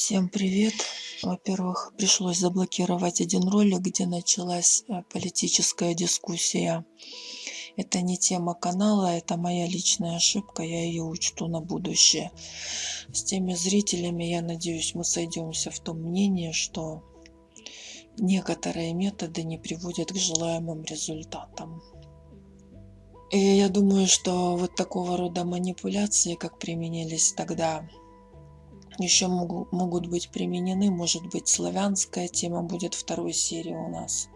Всем привет! Во-первых, пришлось заблокировать один ролик, где началась э, политическая дискуссия. Это не тема канала, это моя личная ошибка, я ее учту на будущее. С теми зрителями, я надеюсь, мы сойдемся в том мнении, что некоторые методы не приводят к желаемым результатам. И я думаю, что вот такого рода манипуляции, как применились тогда еще могу, могут быть применены. Может быть, славянская тема будет второй серии у нас.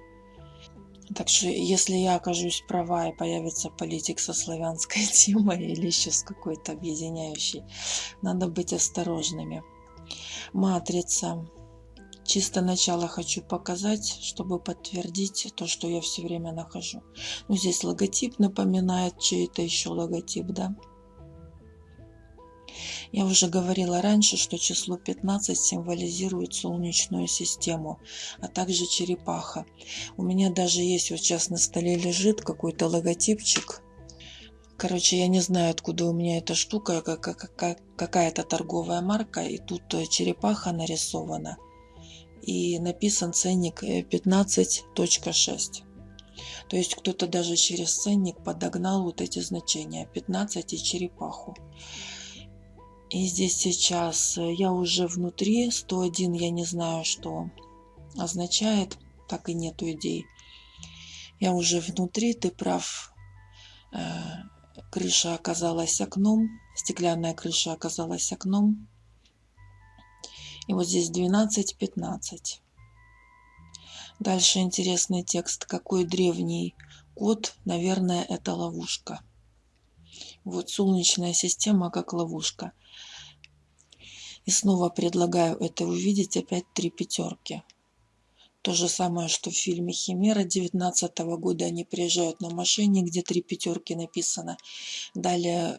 Так что, если я окажусь права и появится политик со славянской темой или еще с какой-то объединяющей, надо быть осторожными. Матрица. Чисто начало хочу показать, чтобы подтвердить то, что я все время нахожу. Ну, здесь логотип напоминает чей-то еще логотип, да? Я уже говорила раньше, что число 15 символизирует Солнечную систему, а также черепаха. У меня даже есть, вот сейчас на столе лежит какой-то логотипчик. Короче, я не знаю, откуда у меня эта штука, какая-то торговая марка, и тут черепаха нарисована. И написан ценник 15.6. Э, То есть кто-то даже через ценник подогнал вот эти значения 15 и черепаху. И здесь сейчас э, я уже внутри, 101 я не знаю, что означает, так и нету идей. Я уже внутри, ты прав, э, крыша оказалась окном, стеклянная крыша оказалась окном. И вот здесь 12-15. Дальше интересный текст. Какой древний код? Наверное, это ловушка. Вот солнечная система как ловушка. И снова предлагаю это увидеть опять три пятерки. То же самое, что в фильме «Химера» 19 года они приезжают на машине, где три пятерки написано. Далее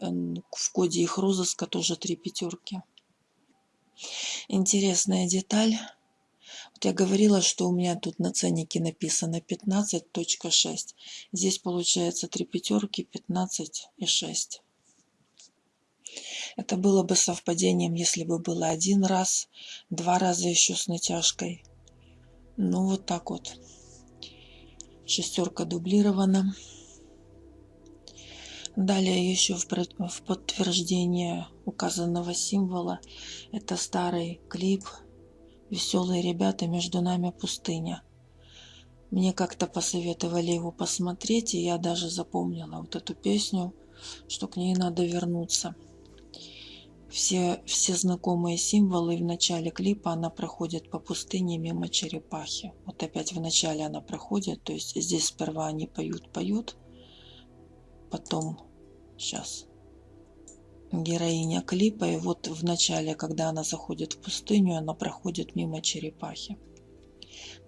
в коде их розыска тоже три пятерки. Интересная деталь. Вот я говорила, что у меня тут на ценнике написано 15.6. Здесь получается три пятерки, 15 и 6. Это было бы совпадением, если бы было один раз, два раза еще с натяжкой. Ну, вот так вот. Шестерка дублирована. Далее еще в подтверждение указанного символа это старый клип «Веселые ребята, между нами пустыня». Мне как-то посоветовали его посмотреть, и я даже запомнила вот эту песню, что к ней надо вернуться все, все знакомые символы в начале клипа она проходит по пустыне мимо черепахи. Вот опять в начале она проходит, то есть здесь сперва они поют-поют, потом, сейчас, героиня клипа, и вот в начале, когда она заходит в пустыню, она проходит мимо черепахи.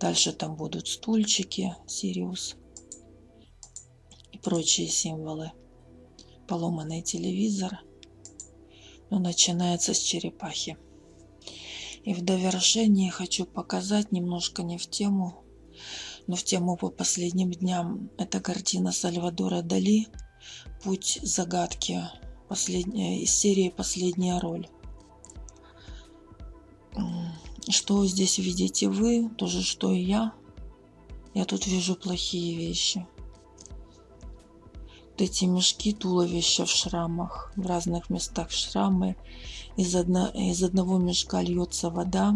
Дальше там будут стульчики, Сириус и прочие символы. Поломанный телевизор – но начинается с черепахи. И в довершении хочу показать немножко не в тему, но в тему по последним дням. Это картина Сальвадора Дали «Путь загадки» последняя, из серии «Последняя роль». Что здесь видите вы, то же, что и я. Я тут вижу плохие вещи эти мешки туловища в шрамах, в разных местах шрамы. Из, одно, из одного мешка льется вода,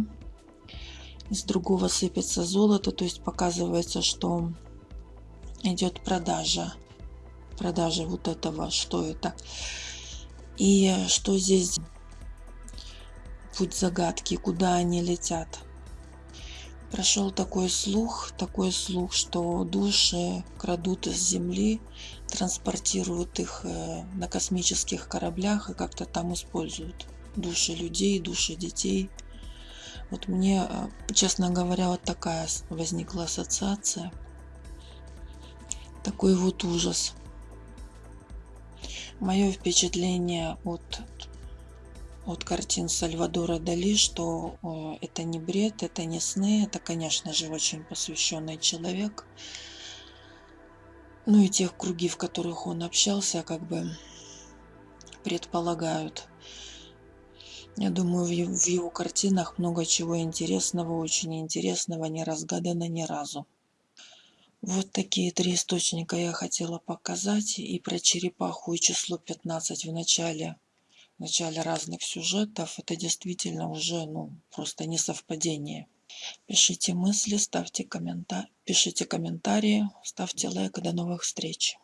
из другого сыпется золото, то есть показывается, что идет продажа, продажа вот этого, что это. И что здесь путь загадки, куда они летят. Прошел такой слух, такой слух, что души крадут из земли, транспортируют их э, на космических кораблях и как-то там используют души людей, души детей. Вот мне, э, честно говоря, вот такая возникла ассоциация. Такой вот ужас. Мое впечатление от от картин Сальвадора Дали, что э, это не бред, это не сны, это, конечно же, очень посвященный человек. Ну и тех круги, в которых он общался, как бы предполагают. Я думаю, в его, картинах много чего интересного, очень интересного, не разгадано ни разу. Вот такие три источника я хотела показать. И про черепаху, и число 15 в начале, в начале разных сюжетов. Это действительно уже ну, просто не совпадение. Пишите мысли, ставьте комментарии, пишите комментарии, ставьте лайк. До новых встреч.